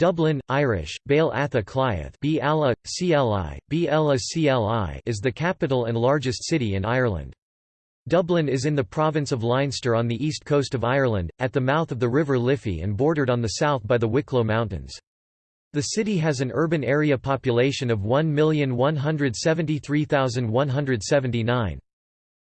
Dublin, Irish, Béal Atha Cliath is the capital and largest city in Ireland. Dublin is in the province of Leinster on the east coast of Ireland, at the mouth of the River Liffey and bordered on the south by the Wicklow Mountains. The city has an urban area population of 1,173,179.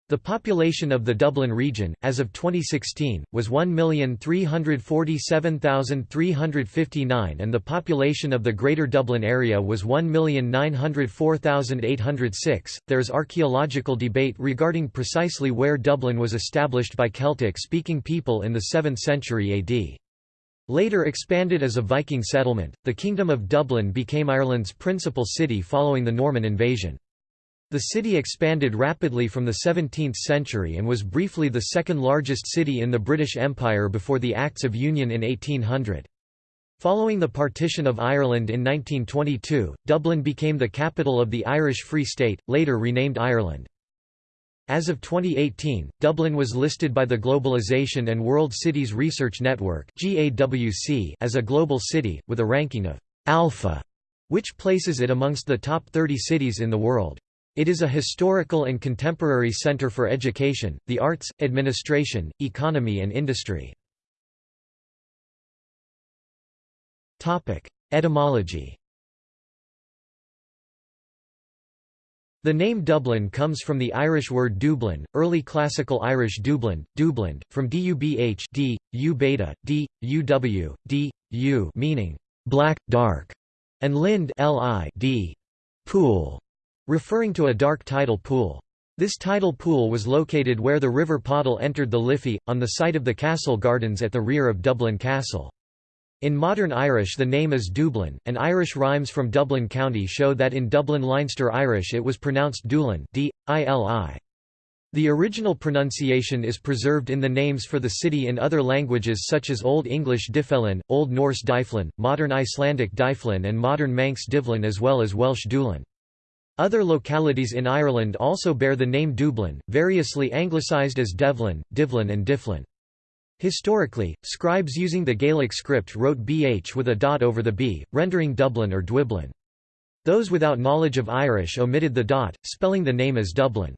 The population of the Dublin region, as of 2016, was 1,347,359 and the population of the Greater Dublin area was 1,904,806. There is archaeological debate regarding precisely where Dublin was established by Celtic-speaking people in the 7th century AD. Later expanded as a Viking settlement, the Kingdom of Dublin became Ireland's principal city following the Norman invasion. The city expanded rapidly from the 17th century and was briefly the second largest city in the British Empire before the Acts of Union in 1800. Following the partition of Ireland in 1922, Dublin became the capital of the Irish Free State, later renamed Ireland. As of 2018, Dublin was listed by the Globalization and World Cities Research Network as a global city, with a ranking of «alpha», which places it amongst the top 30 cities in the world. It is a historical and contemporary center for education, the arts, administration, economy and industry. Etymology The name Dublin comes from the Irish word Dublin, early Classical Irish Dublin, Dublin, from dubh d, u beta, d, uw, d, u meaning black, dark, and lind li d, pool, referring to a dark tidal pool. This tidal pool was located where the River Poddle entered the Liffey, on the site of the castle gardens at the rear of Dublin Castle. In modern Irish the name is Dublin, and Irish rhymes from Dublin County show that in Dublin Leinster Irish it was pronounced Dulin d, -I. The original pronunciation is preserved in the names for the city in other languages such as Old English Dyfellin, Old Norse Dyflin, Modern Icelandic Dyflin and Modern Manx Divlin as well as Welsh Dulin. Other localities in Ireland also bear the name Dublin, variously anglicised as Devlin, Divlin and Difflin. Historically, scribes using the Gaelic script wrote bh with a dot over the b, rendering Dublin or Dwiblin. Those without knowledge of Irish omitted the dot, spelling the name as Dublin.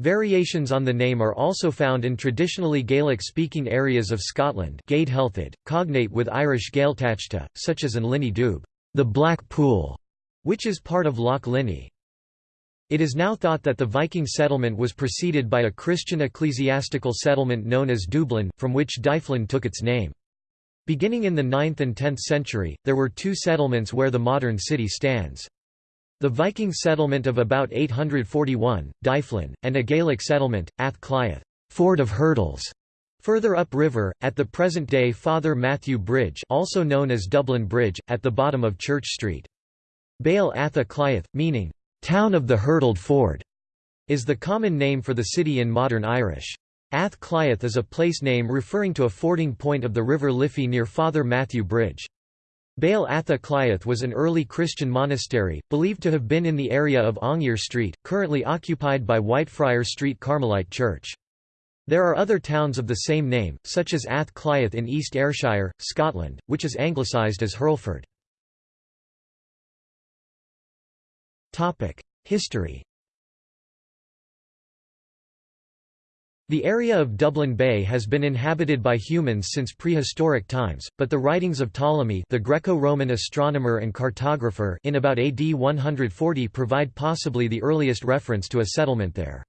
Variations on the name are also found in traditionally Gaelic-speaking areas of Scotland cognate with Irish Gaeltachta, such as in Linney Dubh, the Black Pool, which is part of Loch Linnhe. It is now thought that the Viking settlement was preceded by a Christian ecclesiastical settlement known as Dublin, from which Dyflin took its name. Beginning in the 9th and 10th century, there were two settlements where the modern city stands. The Viking settlement of about 841, Dyflin, and a Gaelic settlement, Ath Cliath, Ford of Hurdles, Further upriver, at the present-day Father Mathew Bridge also known as Dublin Bridge, at the bottom of Church Street. Béal Atha Cliath, meaning, Town of the Hurdled Ford is the common name for the city in modern Irish. Ath Cliath is a place name referring to a fording point of the River Liffey near Father Mathew Bridge. Béal Atha Cliath was an early Christian monastery, believed to have been in the area of Aungier Street, currently occupied by Whitefriar Street Carmelite Church. There are other towns of the same name, such as Ath Cliath in East Ayrshire, Scotland, which is anglicised as Hurlford. History The area of Dublin Bay has been inhabited by humans since prehistoric times, but the writings of Ptolemy the Greco-Roman astronomer and cartographer in about AD 140 provide possibly the earliest reference to a settlement there.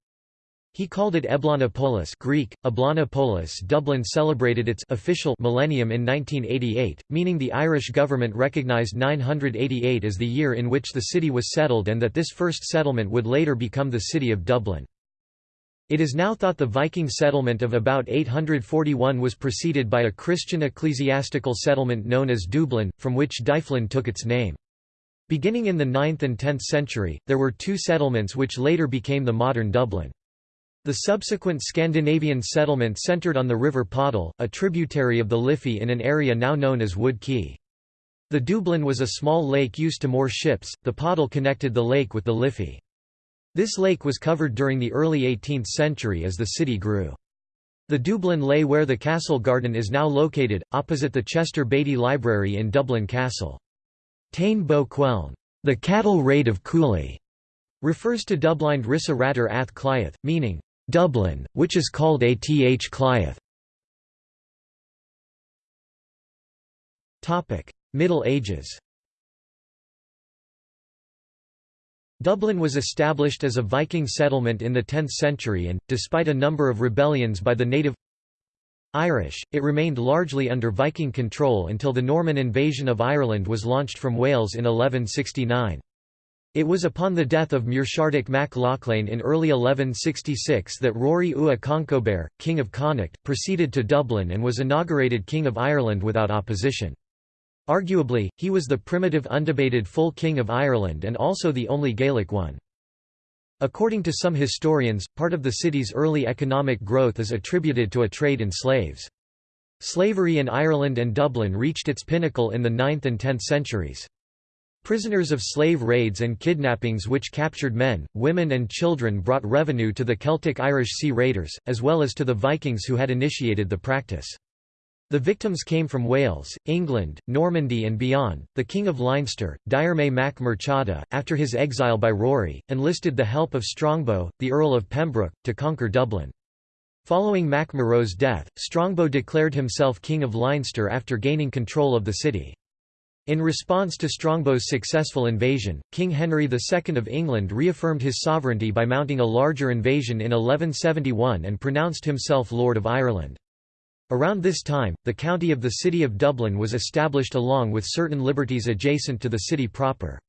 He called it Eblanopolis Greek, Eblanopolis Dublin celebrated its official millennium in 1988, meaning the Irish government recognised 988 as the year in which the city was settled and that this first settlement would later become the city of Dublin. It is now thought the Viking settlement of about 841 was preceded by a Christian ecclesiastical settlement known as Dublin, from which Dyflin took its name. Beginning in the 9th and 10th century, there were two settlements which later became the modern Dublin. The subsequent Scandinavian settlement centered on the River Poddle, a tributary of the Liffey in an area now known as Wood Quay. The Dublin was a small lake used to moor ships, the Poddle connected the lake with the Liffey. This lake was covered during the early 18th century as the city grew. The Dublin lay where the castle garden is now located, opposite the Chester Beatty Library in Dublin Castle. Tain Bo Queln, the cattle raid of Cooley, refers to Dublind Rissa Ratter Ath Cliath, meaning, Dublin, which is called Ath Cliath. Middle Ages Dublin was established as a Viking settlement in the 10th century and, despite a number of rebellions by the native Irish, it remained largely under Viking control until the Norman invasion of Ireland was launched from Wales in 1169. It was upon the death of Muirchertach mac Lochlainn in early 1166 that Rory Ua Conchobar, King of Connacht, proceeded to Dublin and was inaugurated King of Ireland without opposition. Arguably, he was the primitive undebated full king of Ireland and also the only Gaelic one. According to some historians, part of the city's early economic growth is attributed to a trade in slaves. Slavery in Ireland and Dublin reached its pinnacle in the 9th and 10th centuries. Prisoners of slave raids and kidnappings which captured men, women and children brought revenue to the Celtic Irish Sea Raiders, as well as to the Vikings who had initiated the practice. The victims came from Wales, England, Normandy and beyond. The King of Leinster, Diarmait mac Murchada, after his exile by Rory, enlisted the help of Strongbow, the Earl of Pembroke, to conquer Dublin. Following Mac death, Strongbow declared himself King of Leinster after gaining control of the city. In response to Strongbow's successful invasion, King Henry II of England reaffirmed his sovereignty by mounting a larger invasion in 1171 and pronounced himself Lord of Ireland. Around this time, the county of the City of Dublin was established along with certain liberties adjacent to the city proper.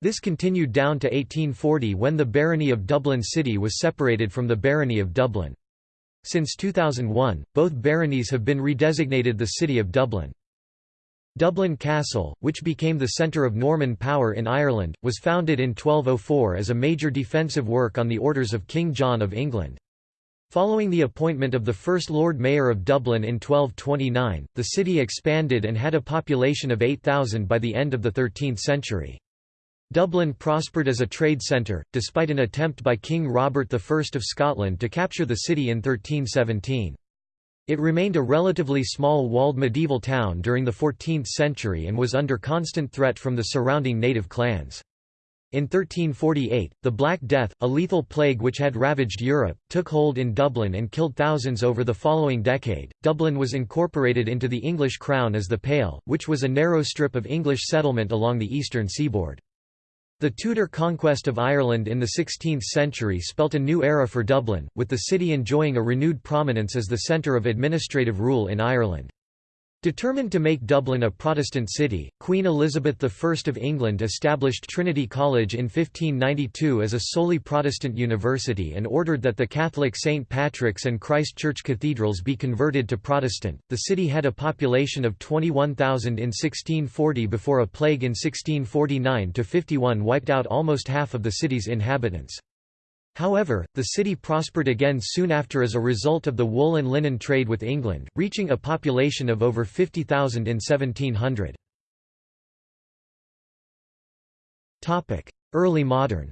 This continued down to 1840 when the Barony of Dublin City was separated from the Barony of Dublin. Since 2001, both baronies have been redesignated the City of Dublin. Dublin Castle, which became the centre of Norman power in Ireland, was founded in 1204 as a major defensive work on the orders of King John of England. Following the appointment of the first Lord Mayor of Dublin in 1229, the city expanded and had a population of 8,000 by the end of the 13th century. Dublin prospered as a trade centre, despite an attempt by King Robert I of Scotland to capture the city in 1317. It remained a relatively small walled medieval town during the 14th century and was under constant threat from the surrounding native clans. In 1348, the Black Death, a lethal plague which had ravaged Europe, took hold in Dublin and killed thousands over the following decade. Dublin was incorporated into the English Crown as the Pale, which was a narrow strip of English settlement along the eastern seaboard. The Tudor conquest of Ireland in the 16th century spelt a new era for Dublin, with the city enjoying a renewed prominence as the centre of administrative rule in Ireland. Determined to make Dublin a Protestant city, Queen Elizabeth I of England established Trinity College in 1592 as a solely Protestant university and ordered that the Catholic St. Patrick's and Christ Church cathedrals be converted to Protestant. The city had a population of 21,000 in 1640 before a plague in 1649 51 wiped out almost half of the city's inhabitants. However, the city prospered again soon after as a result of the wool and linen trade with England, reaching a population of over 50,000 in 1700. Early modern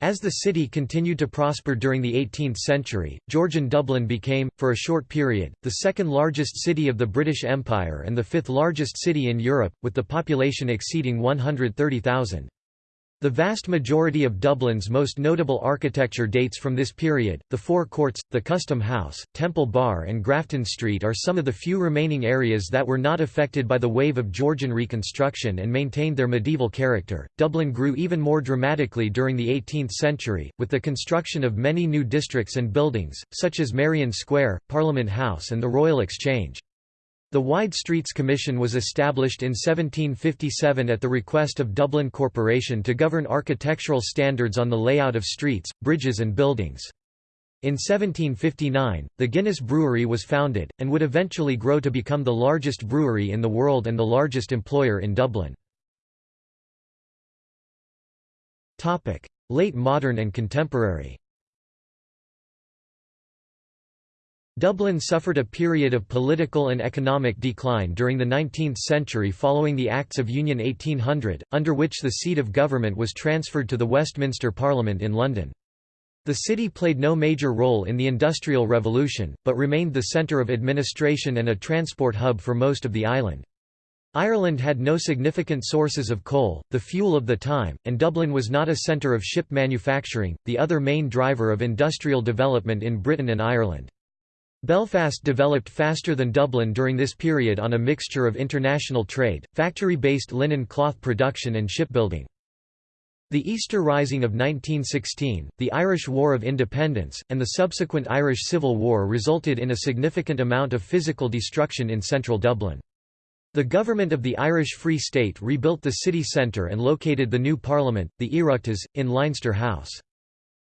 As the city continued to prosper during the 18th century, Georgian Dublin became, for a short period, the second largest city of the British Empire and the fifth largest city in Europe, with the population exceeding 130,000. The vast majority of Dublin's most notable architecture dates from this period. The Four Courts, the Custom House, Temple Bar, and Grafton Street are some of the few remaining areas that were not affected by the wave of Georgian reconstruction and maintained their medieval character. Dublin grew even more dramatically during the 18th century, with the construction of many new districts and buildings, such as Merrion Square, Parliament House, and the Royal Exchange. The Wide Streets Commission was established in 1757 at the request of Dublin Corporation to govern architectural standards on the layout of streets, bridges and buildings. In 1759, the Guinness Brewery was founded, and would eventually grow to become the largest brewery in the world and the largest employer in Dublin. Late modern and contemporary Dublin suffered a period of political and economic decline during the 19th century following the Acts of Union 1800, under which the seat of government was transferred to the Westminster Parliament in London. The city played no major role in the Industrial Revolution, but remained the centre of administration and a transport hub for most of the island. Ireland had no significant sources of coal, the fuel of the time, and Dublin was not a centre of ship manufacturing, the other main driver of industrial development in Britain and Ireland. Belfast developed faster than Dublin during this period on a mixture of international trade, factory-based linen cloth production and shipbuilding. The Easter Rising of 1916, the Irish War of Independence, and the subsequent Irish Civil War resulted in a significant amount of physical destruction in central Dublin. The government of the Irish Free State rebuilt the city centre and located the new parliament, the Oireachtas, in Leinster House.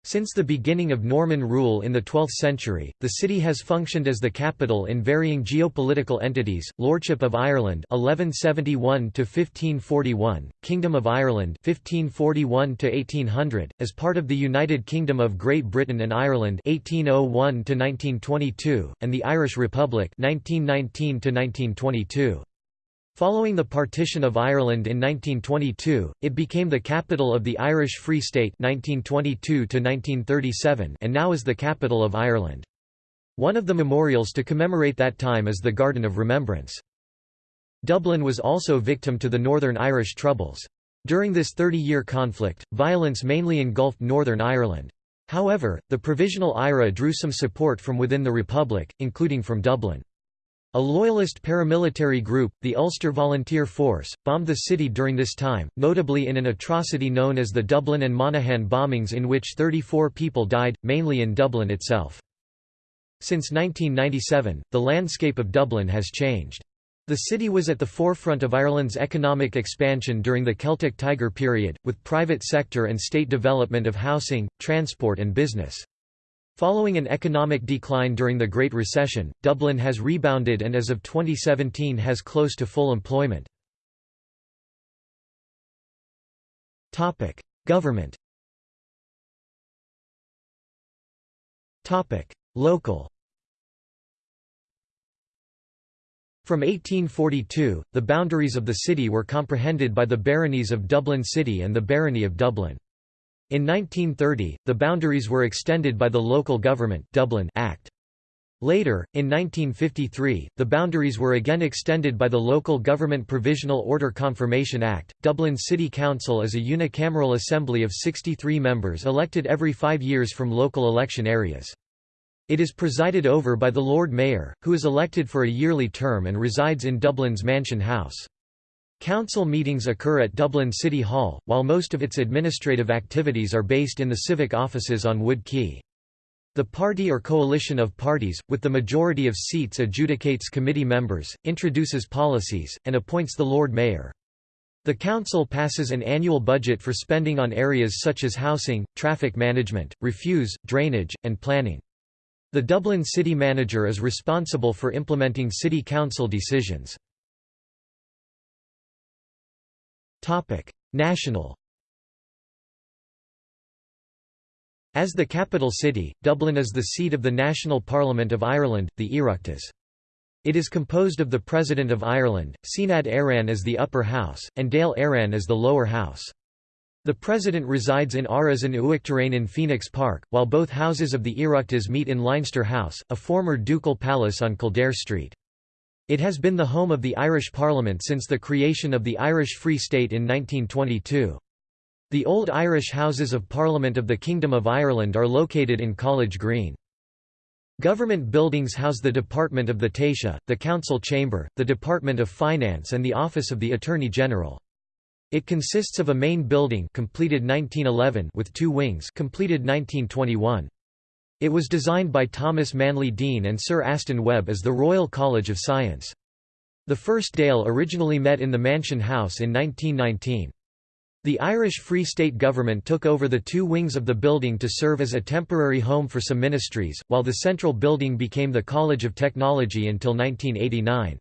Since the beginning of Norman rule in the 12th century, the city has functioned as the capital in varying geopolitical entities: Lordship of Ireland (1171 to 1541), Kingdom of Ireland (1541 to 1800), as part of the United Kingdom of Great Britain and Ireland (1801 to 1922), and the Irish Republic (1919 to 1922). Following the partition of Ireland in 1922, it became the capital of the Irish Free State 1922 and now is the capital of Ireland. One of the memorials to commemorate that time is the Garden of Remembrance. Dublin was also victim to the Northern Irish Troubles. During this 30-year conflict, violence mainly engulfed Northern Ireland. However, the Provisional IRA drew some support from within the Republic, including from Dublin. A loyalist paramilitary group, the Ulster Volunteer Force, bombed the city during this time, notably in an atrocity known as the Dublin and Monaghan bombings in which 34 people died, mainly in Dublin itself. Since 1997, the landscape of Dublin has changed. The city was at the forefront of Ireland's economic expansion during the Celtic Tiger period, with private sector and state development of housing, transport and business. Following an economic decline during the Great Recession, Dublin has rebounded and as of 2017 has close to full employment. Government Local From 1842, the boundaries of the city were comprehended by the baronies of Dublin City and the barony of Dublin. In 1930, the boundaries were extended by the Local Government Dublin Act. Later, in 1953, the boundaries were again extended by the Local Government Provisional Order Confirmation Act. Dublin City Council is a unicameral assembly of 63 members elected every five years from local election areas. It is presided over by the Lord Mayor, who is elected for a yearly term and resides in Dublin's Mansion House. Council meetings occur at Dublin City Hall, while most of its administrative activities are based in the civic offices on Wood Quay. The party or coalition of parties, with the majority of seats adjudicates committee members, introduces policies, and appoints the Lord Mayor. The Council passes an annual budget for spending on areas such as housing, traffic management, refuse, drainage, and planning. The Dublin City Manager is responsible for implementing City Council decisions. National As the capital city, Dublin is the seat of the National Parliament of Ireland, the Oireachtas. It is composed of the President of Ireland, Seanad Éireann as the upper house, and Dáil Éireann as the lower house. The President resides in Áras an Uachtaráin in Phoenix Park, while both houses of the Oireachtas meet in Leinster House, a former ducal palace on Kildare Street. It has been the home of the Irish Parliament since the creation of the Irish Free State in 1922. The old Irish Houses of Parliament of the Kingdom of Ireland are located in College Green. Government buildings house the Department of the Taoiseach, the Council Chamber, the Department of Finance and the Office of the Attorney General. It consists of a main building completed 1911 with two wings completed 1921. It was designed by Thomas Manley Dean and Sir Aston Webb as the Royal College of Science. The first Dáil originally met in the Mansion House in 1919. The Irish Free State government took over the two wings of the building to serve as a temporary home for some ministries, while the central building became the College of Technology until 1989.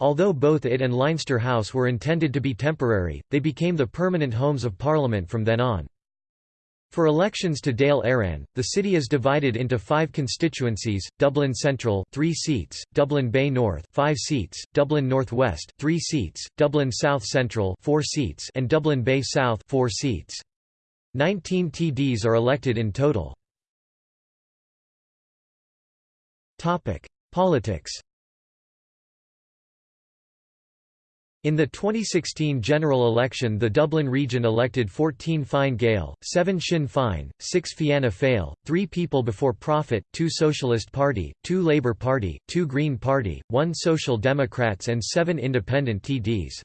Although both it and Leinster House were intended to be temporary, they became the permanent homes of Parliament from then on. For elections to Dáil Éireann, the city is divided into five constituencies, Dublin Central 3 seats, Dublin Bay North 5 seats, Dublin Northwest, 3 seats, Dublin South Central 4 seats and Dublin Bay South 4 seats. 19 TDs are elected in total. Politics In the 2016 general election the Dublin region elected 14 Fine Gael, 7 Sinn Féin, 6 Fianna Fáil, 3 People Before Profit, 2 Socialist Party, 2 Labour Party, 2 Green Party, 1 Social Democrats and 7 independent TDs.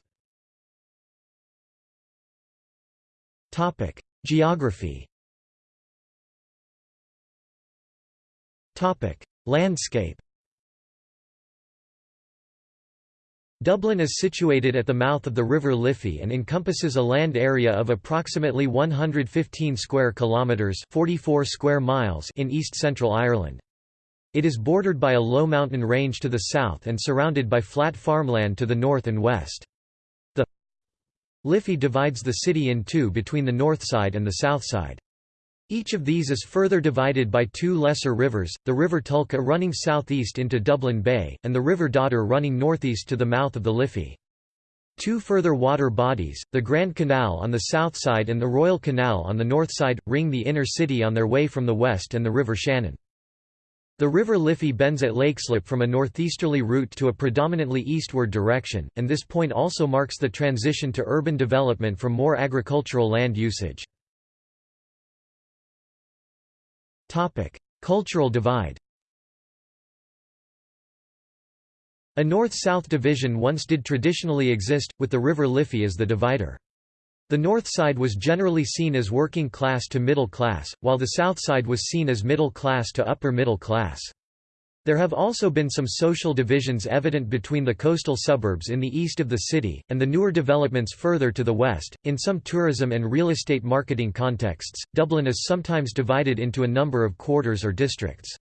Geography Landscape Dublin is situated at the mouth of the River Liffey and encompasses a land area of approximately 115 square kilometres 44 square miles in east-central Ireland. It is bordered by a low mountain range to the south and surrounded by flat farmland to the north and west. The Liffey divides the city in two between the north side and the south side. Each of these is further divided by two lesser rivers, the River Tolka running southeast into Dublin Bay, and the River Dodder running northeast to the mouth of the Liffey. Two further water bodies, the Grand Canal on the south side and the Royal Canal on the north side, ring the inner city on their way from the west and the River Shannon. The River Liffey bends at Leixlip from a northeasterly route to a predominantly eastward direction, and this point also marks the transition to urban development from more agricultural land usage. Topic: Cultural divide. A north-south division once did traditionally exist, with the River Liffey as the divider. The north side was generally seen as working class to middle class, while the south side was seen as middle class to upper middle class. There have also been some social divisions evident between the coastal suburbs in the east of the city, and the newer developments further to the west. In some tourism and real estate marketing contexts, Dublin is sometimes divided into a number of quarters or districts.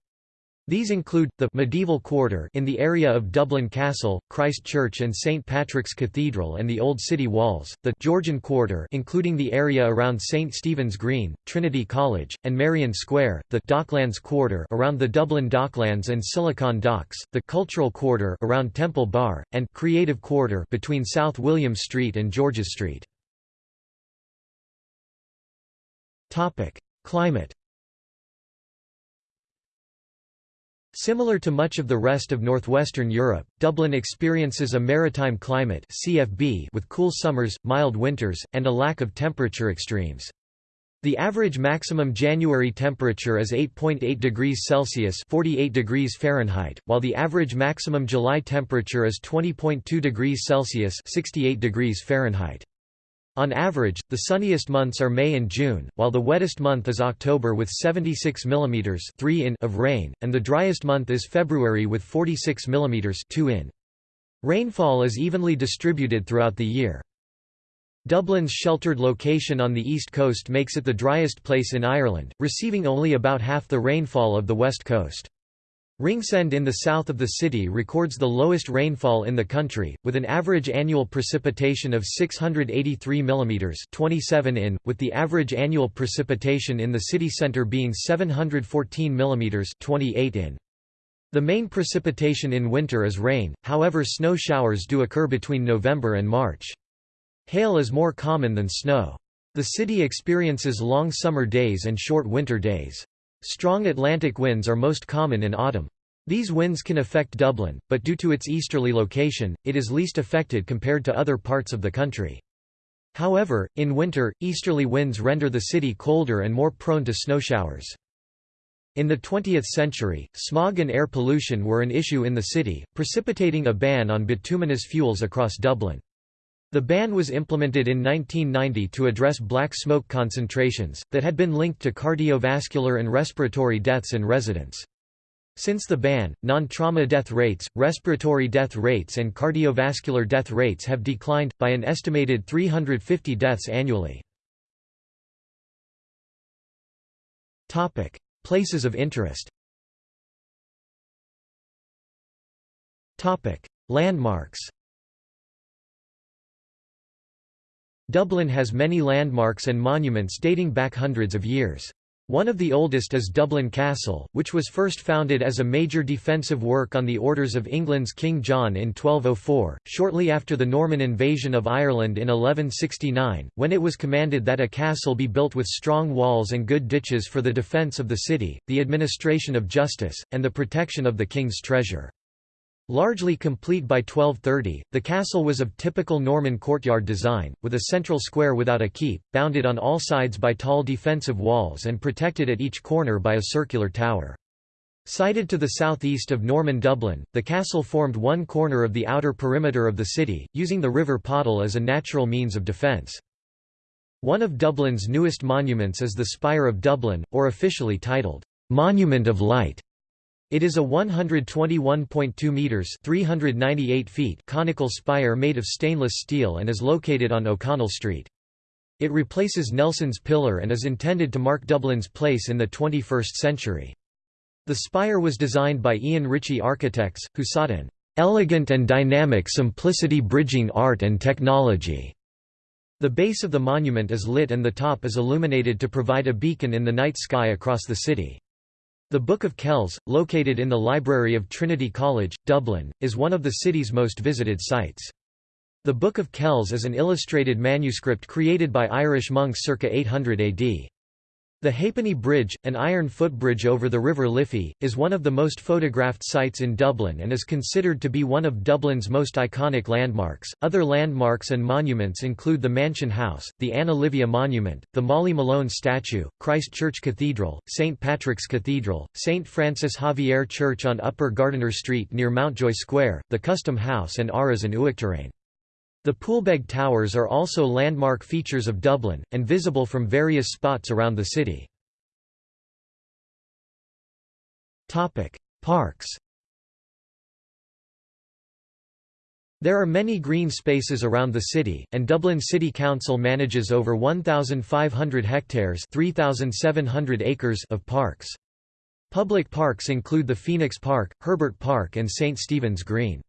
These include, the medieval quarter in the area of Dublin Castle, Christ Church and St. Patrick's Cathedral and the Old City Walls, the Georgian quarter including the area around St. Stephen's Green, Trinity College, and Merrion Square, the Docklands quarter around the Dublin Docklands and Silicon Docks, the Cultural quarter around Temple Bar, and Creative quarter between South William Street and George's Street. Climate Similar to much of the rest of northwestern Europe, Dublin experiences a maritime climate CFB with cool summers, mild winters, and a lack of temperature extremes. The average maximum January temperature is 8.8 degrees Celsius 48 degrees Fahrenheit, while the average maximum July temperature is 20.2 degrees Celsius 68 degrees Fahrenheit. On average, the sunniest months are May and June, while the wettest month is October with 76 mm 3 in of rain, and the driest month is February with 46 mm 2 in. Rainfall is evenly distributed throughout the year. Dublin's sheltered location on the east coast makes it the driest place in Ireland, receiving only about half the rainfall of the west coast. Ringsend in the south of the city records the lowest rainfall in the country, with an average annual precipitation of 683 mm 27 in, with the average annual precipitation in the city centre being 714 mm 28 in. The main precipitation in winter is rain, however snow showers do occur between November and March. Hail is more common than snow. The city experiences long summer days and short winter days. Strong Atlantic winds are most common in autumn. These winds can affect Dublin, but due to its easterly location, it is least affected compared to other parts of the country. However, in winter, easterly winds render the city colder and more prone to snow showers. In the 20th century, smog and air pollution were an issue in the city, precipitating a ban on bituminous fuels across Dublin. The ban was implemented in 1990 to address black smoke concentrations, that had been linked to cardiovascular and respiratory deaths in residents. Since the ban, non-trauma death rates, respiratory death rates and cardiovascular death rates have declined, by an estimated 350 deaths annually. Places of interest Landmarks Dublin has many landmarks and monuments dating back hundreds of years. One of the oldest is Dublin Castle, which was first founded as a major defensive work on the orders of England's King John in 1204, shortly after the Norman invasion of Ireland in 1169, when it was commanded that a castle be built with strong walls and good ditches for the defence of the city, the administration of justice, and the protection of the king's treasure. Largely complete by 1230, the castle was of typical Norman courtyard design, with a central square without a keep, bounded on all sides by tall defensive walls and protected at each corner by a circular tower. Sited to the southeast of Norman Dublin, the castle formed one corner of the outer perimeter of the city, using the River Poddle as a natural means of defence. One of Dublin's newest monuments is the Spire of Dublin, or officially titled, "'Monument of Light' It is a 121.2 meters (398 feet) conical spire made of stainless steel and is located on O'Connell Street. It replaces Nelson's Pillar and is intended to mark Dublin's place in the 21st century. The spire was designed by Ian Ritchie Architects, who sought an elegant and dynamic simplicity bridging art and technology. The base of the monument is lit and the top is illuminated to provide a beacon in the night sky across the city. The Book of Kells, located in the library of Trinity College, Dublin, is one of the city's most visited sites. The Book of Kells is an illustrated manuscript created by Irish monks circa 800 AD. The Ha'penny Bridge, an iron footbridge over the River Liffey, is one of the most photographed sites in Dublin and is considered to be one of Dublin's most iconic landmarks. Other landmarks and monuments include the Mansion House, the Anna Livia Monument, the Molly Malone statue, Christ Church Cathedral, St Patrick's Cathedral, St Francis Xavier Church on Upper Gardiner Street near Mountjoy Square, the Custom House and Áras an Uachtaráin. The Poolbeg Towers are also landmark features of Dublin, and visible from various spots around the city. Parks There are many green spaces around the city, and Dublin City Council manages over 1,500 hectares 3,700 acres of parks. Public parks include the Phoenix Park, Herbert Park and St. Stephen's Green.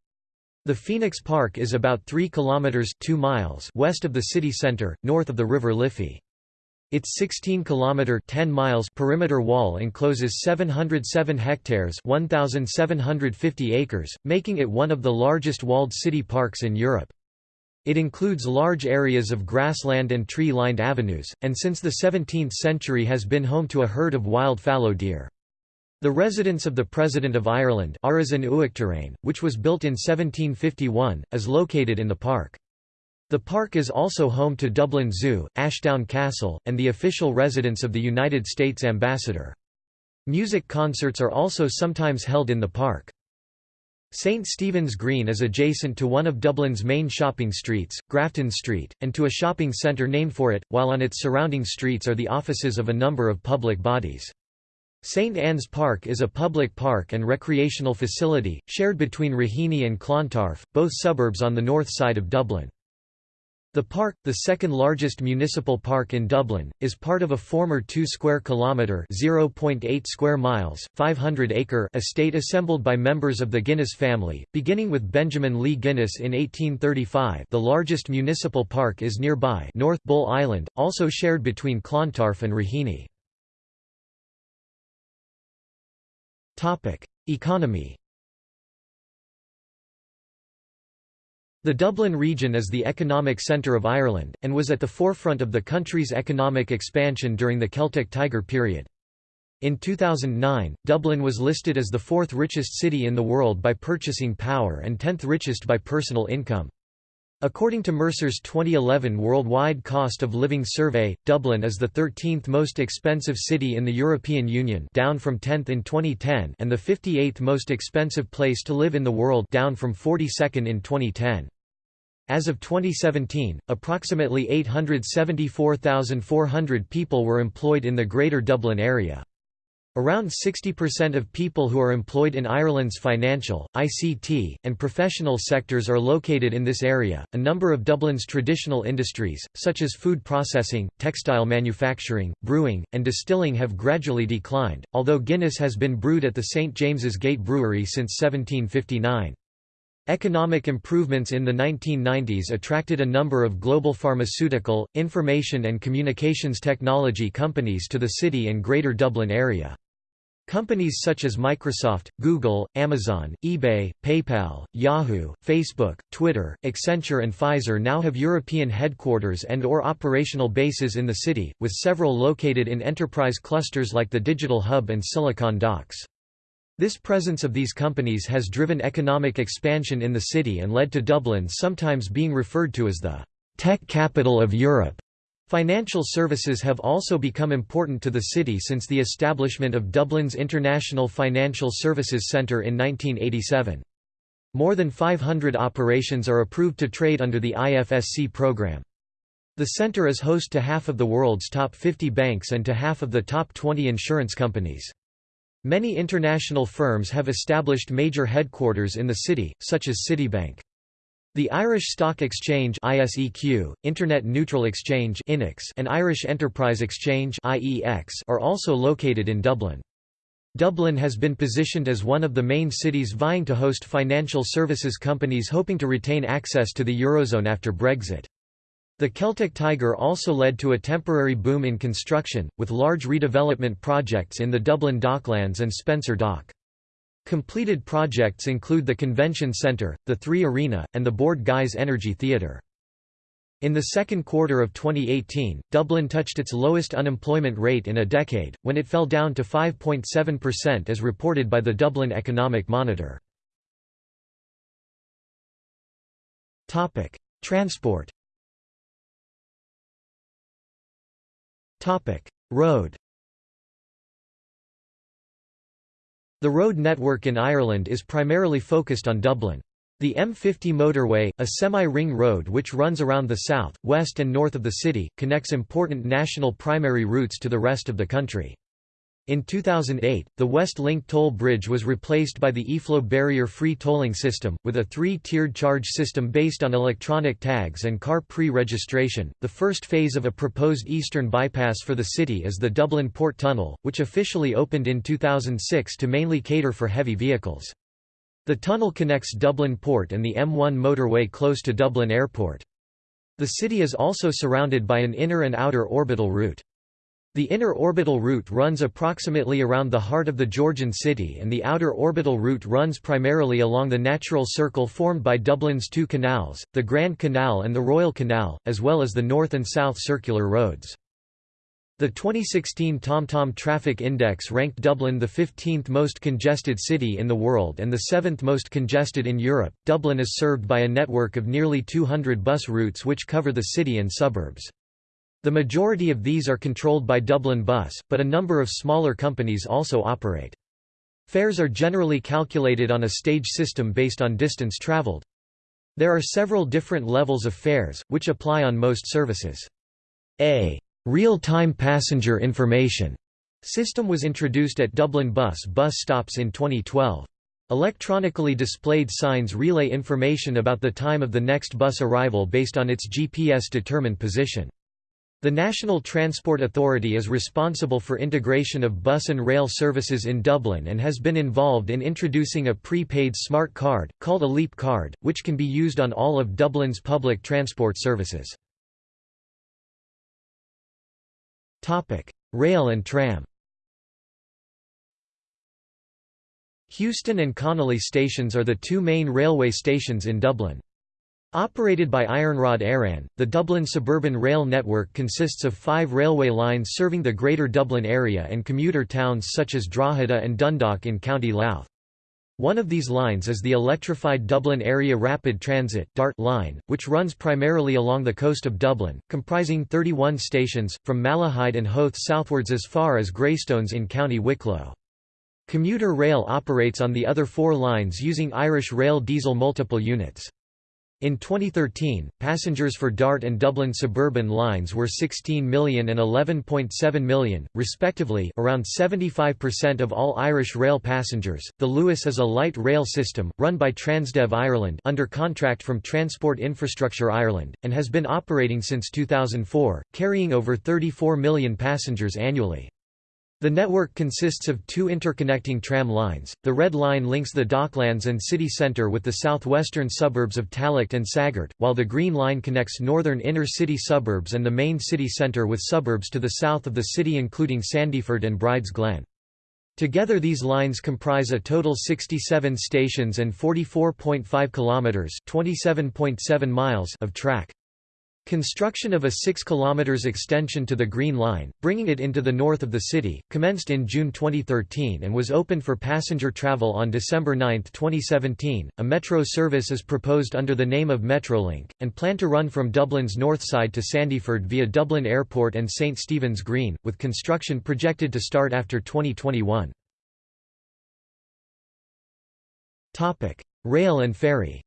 The Phoenix Park is about 3 kilometers 2 miles west of the city center, north of the River Liffey. Its 16-kilometer 10 miles perimeter wall encloses 707 hectares 1750 acres, making it one of the largest walled city parks in Europe. It includes large areas of grassland and tree-lined avenues, and since the 17th century has been home to a herd of wild fallow deer. The residence of the President of Ireland which was built in 1751, is located in the park. The park is also home to Dublin Zoo, Ashtown Castle, and the official residence of the United States Ambassador. Music concerts are also sometimes held in the park. St Stephen's Green is adjacent to one of Dublin's main shopping streets, Grafton Street, and to a shopping centre named for it, while on its surrounding streets are the offices of a number of public bodies. St Anne's Park is a public park and recreational facility, shared between Raheny and Clontarf, both suburbs on the north side of Dublin. The park, the second largest municipal park in Dublin, is part of a former 2 square kilometre (0.8 square miles, 500 acre) estate assembled by members of the Guinness family, beginning with Benjamin Lee Guinness in 1835. The largest municipal park is nearby, North Bull Island, also shared between Clontarf and Raheny. Economy The Dublin region is the economic centre of Ireland, and was at the forefront of the country's economic expansion during the Celtic Tiger period. In 2009, Dublin was listed as the fourth richest city in the world by purchasing power and tenth richest by personal income. According to Mercer's 2011 Worldwide Cost of Living Survey, Dublin is the 13th most expensive city in the European Union down from 10th in 2010 and the 58th most expensive place to live in the world down from 42nd in 2010. As of 2017, approximately 874,400 people were employed in the Greater Dublin area. Around 60% of people who are employed in Ireland's financial, ICT, and professional sectors are located in this area. A number of Dublin's traditional industries, such as food processing, textile manufacturing, brewing, and distilling, have gradually declined, although Guinness has been brewed at the St James's Gate Brewery since 1759. Economic improvements in the 1990s attracted a number of global pharmaceutical, information and communications technology companies to the city and Greater Dublin area. Companies such as Microsoft, Google, Amazon, eBay, PayPal, Yahoo, Facebook, Twitter, Accenture and Pfizer now have European headquarters and or operational bases in the city, with several located in enterprise clusters like the Digital Hub and Silicon Docks. This presence of these companies has driven economic expansion in the city and led to Dublin sometimes being referred to as the tech capital of Europe. Financial services have also become important to the city since the establishment of Dublin's International Financial Services Centre in 1987. More than 500 operations are approved to trade under the IFSC program. The centre is host to half of the world's top 50 banks and to half of the top 20 insurance companies. Many international firms have established major headquarters in the city, such as Citibank. The Irish Stock Exchange ISEQ, Internet Neutral Exchange INEX, and Irish Enterprise Exchange IEX are also located in Dublin. Dublin has been positioned as one of the main cities vying to host financial services companies hoping to retain access to the Eurozone after Brexit. The Celtic Tiger also led to a temporary boom in construction, with large redevelopment projects in the Dublin Docklands and Spencer Dock. Completed projects include the Convention Centre, the Three Arena, and the Bord Gáis Energy Theatre. In the second quarter of 2018, Dublin touched its lowest unemployment rate in a decade, when it fell down to 5.7% as reported by the Dublin Economic Monitor. Transport Road The road network in Ireland is primarily focused on Dublin. The M50 motorway, a semi-ring road which runs around the south, west and north of the city, connects important national primary routes to the rest of the country. In 2008, the West Link toll bridge was replaced by the eFlow barrier-free tolling system, with a three-tiered charge system based on electronic tags and car pre-registration. The first phase of a proposed eastern bypass for the city is the Dublin Port Tunnel, which officially opened in 2006 to mainly cater for heavy vehicles. The tunnel connects Dublin Port and the M1 motorway close to Dublin Airport. The city is also surrounded by an inner and outer orbital route. The inner orbital route runs approximately around the heart of the Georgian city and the outer orbital route runs primarily along the natural circle formed by Dublin's two canals, the Grand Canal and the Royal Canal, as well as the north and south circular roads. The 2016 TomTom Traffic Index ranked Dublin the 15th most congested city in the world and the 7th most congested in Europe. Dublin is served by a network of nearly 200 bus routes which cover the city and suburbs. The majority of these are controlled by Dublin Bus, but a number of smaller companies also operate. Fares are generally calculated on a stage system based on distance traveled. There are several different levels of fares, which apply on most services. A real-time passenger information system was introduced at Dublin Bus bus stops in 2012. Electronically displayed signs relay information about the time of the next bus arrival based on its GPS-determined position. The National Transport Authority is responsible for integration of bus and rail services in Dublin and has been involved in introducing a prepaid smart card, called a Leap card, which can be used on all of Dublin's public transport services. Rail and tram Heuston and Connolly stations are the two main railway stations in Dublin. Operated by Iarnród Éireann, the Dublin suburban rail network consists of five railway lines serving the Greater Dublin area and commuter towns such as Drogheda and Dundalk in County Louth. One of these lines is the electrified Dublin Area Rapid Transit DART line, which runs primarily along the coast of Dublin, comprising 31 stations, from Malahide and Howth southwards as far as Greystones in County Wicklow. Commuter rail operates on the other four lines using Irish Rail diesel multiple units. In 2013, passengers for DART and Dublin suburban lines were 16 million and 11.7 million, respectively, around 75% of all Irish rail passengers. The Luas is a light rail system run by Transdev Ireland under contract from Transport Infrastructure Ireland and has been operating since 2004, carrying over 34 million passengers annually. The network consists of two interconnecting tram lines. The Red Line links the Docklands and city centre with the southwestern suburbs of Tallaght and Saggart, while the Green Line connects northern inner city suburbs and the main city centre with suburbs to the south of the city including Sandyford and Brides Glen. Together these lines comprise a total 67 stations and 44.5 kilometers, 27.7 miles of track. Construction of a 6 km extension to the Green Line, bringing it into the north of the city, commenced in June 2013 and was opened for passenger travel on December 9, 2017. A metro service is proposed under the name of Metrolink, and planned to run from Dublin's north side to Sandyford via Dublin Airport and St Stephen's Green, with construction projected to start after 2021. Rail and ferry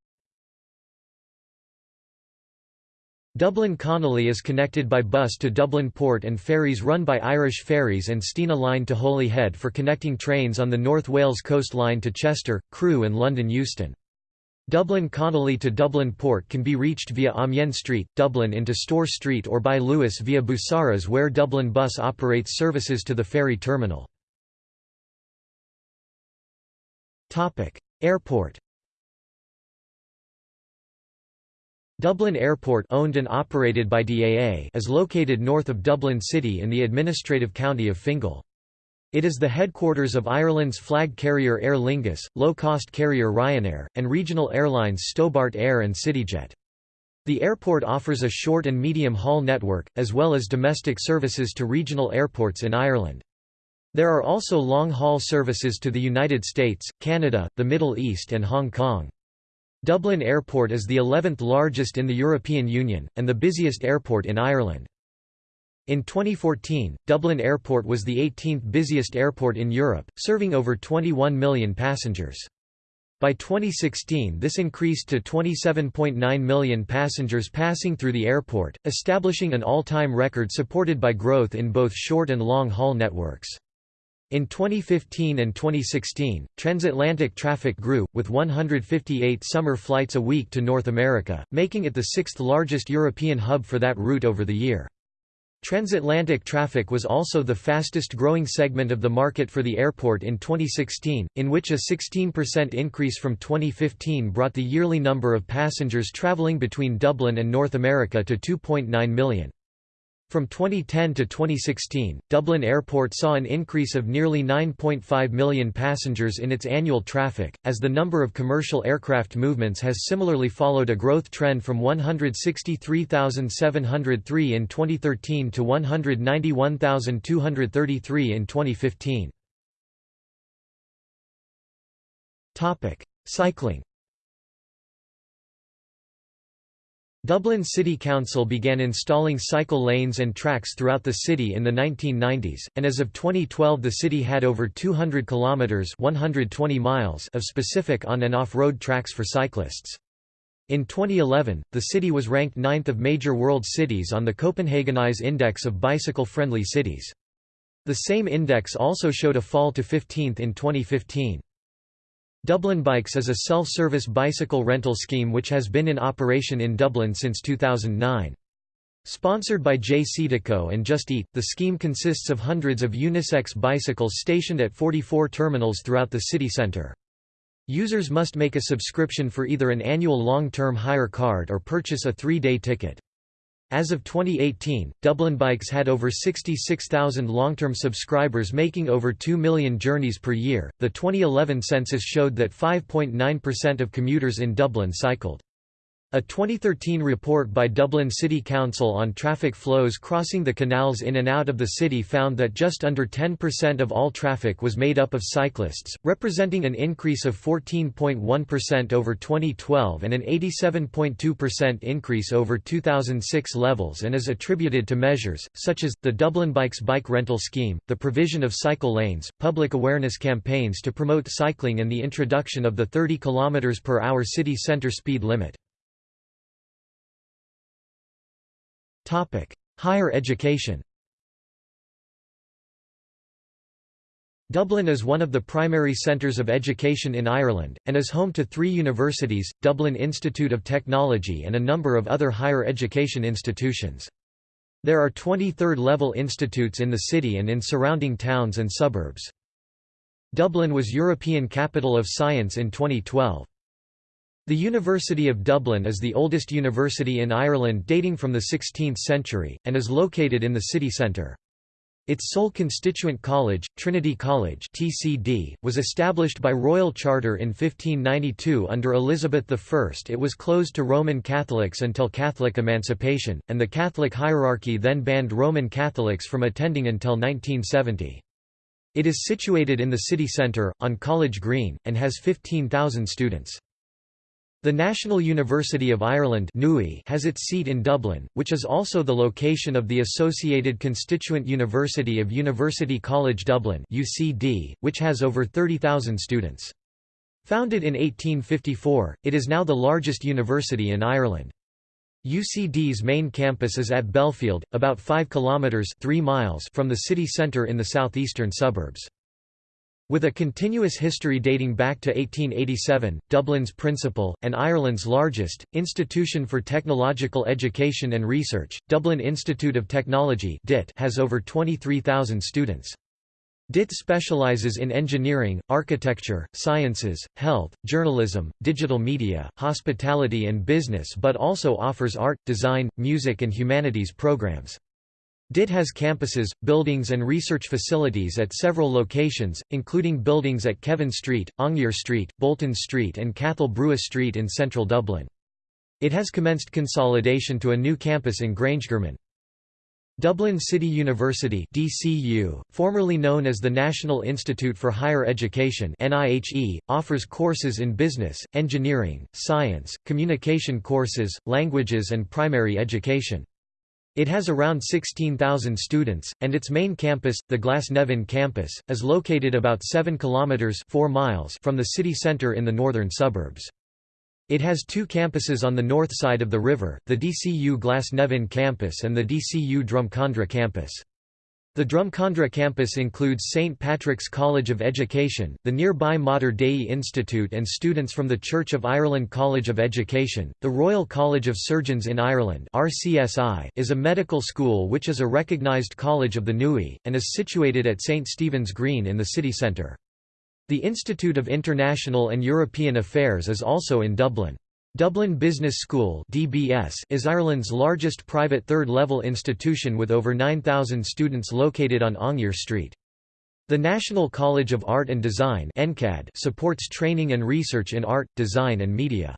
Dublin Connolly is connected by bus to Dublin Port and ferries run by Irish Ferries and Stena Line to Holyhead for connecting trains on the North Wales Coast Line to Chester, Crewe and London Euston. Dublin Connolly to Dublin Port can be reached via Amiens Street, Dublin into Store Street or by Luas via Busaras where Dublin Bus operates services to the ferry terminal. Airport Dublin Airport owned and operated by DAA is located north of Dublin City in the administrative county of Fingal. It is the headquarters of Ireland's flag carrier Aer Lingus, low-cost carrier Ryanair, and regional airlines Stobart Air and CityJet. The airport offers a short and medium-haul network, as well as domestic services to regional airports in Ireland. There are also long-haul services to the United States, Canada, the Middle East and Hong Kong. Dublin Airport is the 11th largest in the European Union, and the busiest airport in Ireland. In 2014, Dublin Airport was the 18th busiest airport in Europe, serving over 21 million passengers. By 2016 this increased to 27.9 million passengers passing through the airport, establishing an all-time record supported by growth in both short and long-haul networks. In 2015 and 2016, transatlantic traffic grew, with 158 summer flights a week to North America, making it the sixth largest European hub for that route over the year. Transatlantic traffic was also the fastest growing segment of the market for the airport in 2016, in which a 16% increase from 2015 brought the yearly number of passengers traveling between Dublin and North America to 2.9 million. From 2010 to 2016, Dublin Airport saw an increase of nearly 9.5 million passengers in its annual traffic, as the number of commercial aircraft movements has similarly followed a growth trend from 163,703 in 2013 to 191,233 in 2015. Cycling Dublin City Council began installing cycle lanes and tracks throughout the city in the 1990s, and as of 2012 the city had over 200 kilometers (120 miles) of specific on and off-road tracks for cyclists. In 2011, the city was ranked ninth of major world cities on the Copenhagenize Index of Bicycle-Friendly Cities. The same index also showed a fall to 15th in 2015. Dublin Bikes is a self-service bicycle rental scheme which has been in operation in Dublin since 2009. Sponsored by JCDecaux and Just Eat, the scheme consists of hundreds of unisex bicycles stationed at 44 terminals throughout the city centre. Users must make a subscription for either an annual long-term hire card or purchase a three-day ticket. As of 2018, Dublin Bikes had over 66,000 long-term subscribers making over 2 million journeys per year. The 2011 census showed that 5.9% of commuters in Dublin cycled. A 2013 report by Dublin City Council on traffic flows crossing the canals in and out of the city found that just under 10% of all traffic was made up of cyclists, representing an increase of 14.1% over 2012 and an 87.2% increase over 2006 levels and is attributed to measures, such as, the Dublin Bikes bike rental scheme, the provision of cycle lanes, public awareness campaigns to promote cycling and the introduction of the 30 km per hour city centre speed limit. Higher education Dublin is one of the primary centres of education in Ireland, and is home to three universities, Dublin Institute of Technology and a number of other higher education institutions. There are 20 third-level institutes in the city and in surrounding towns and suburbs. Dublin was European Capital of Science in 2012. The University of Dublin is the oldest university in Ireland dating from the 16th century, and is located in the city centre. Its sole constituent college, Trinity College TCD, was established by royal charter in 1592 under Elizabeth I. It was closed to Roman Catholics until Catholic emancipation, and the Catholic hierarchy then banned Roman Catholics from attending until 1970. It is situated in the city centre, on College Green, and has 15,000 students. The National University of Ireland has its seat in Dublin, which is also the location of the associated constituent university of University College Dublin which has over 30,000 students. Founded in 1854, it is now the largest university in Ireland. UCD's main campus is at Belfield, about 5 kilometres 3 miles from the city centre in the southeastern suburbs. With a continuous history dating back to 1887, Dublin's principal, and Ireland's largest, institution for technological education and research, Dublin Institute of Technology has over 23,000 students. DIT specializes in engineering, architecture, sciences, health, journalism, digital media, hospitality and business but also offers art, design, music and humanities programs. DIT has campuses, buildings and research facilities at several locations, including buildings at Kevin Street, Aungier Street, Bolton Street and Cathal Brugha Street in central Dublin. It has commenced consolidation to a new campus in Grangegarman. Dublin City University DCU, formerly known as the National Institute for Higher Education NIHE, offers courses in business, engineering, science, communication courses, languages and primary education. It has around 16,000 students, and its main campus, the Glasnevin campus, is located about 7 kilometers 4 miles from the city center in the northern suburbs. It has two campuses on the north side of the river, the DCU Glasnevin campus and the DCU Drumcondra campus. The Drumcondra campus includes St. Patrick's College of Education, the nearby Mater Dei Institute and students from the Church of Ireland College of Education. The Royal College of Surgeons in Ireland RCSI is a medical school which is a recognised college of the NUI, and is situated at St. Stephen's Green in the city centre. The Institute of International and European Affairs is also in Dublin. Dublin Business School (DBS) is Ireland's largest private third-level institution with over 9,000 students located on Aungier Street. The National College of Art and Design (NCAD) supports training and research in art, design and media.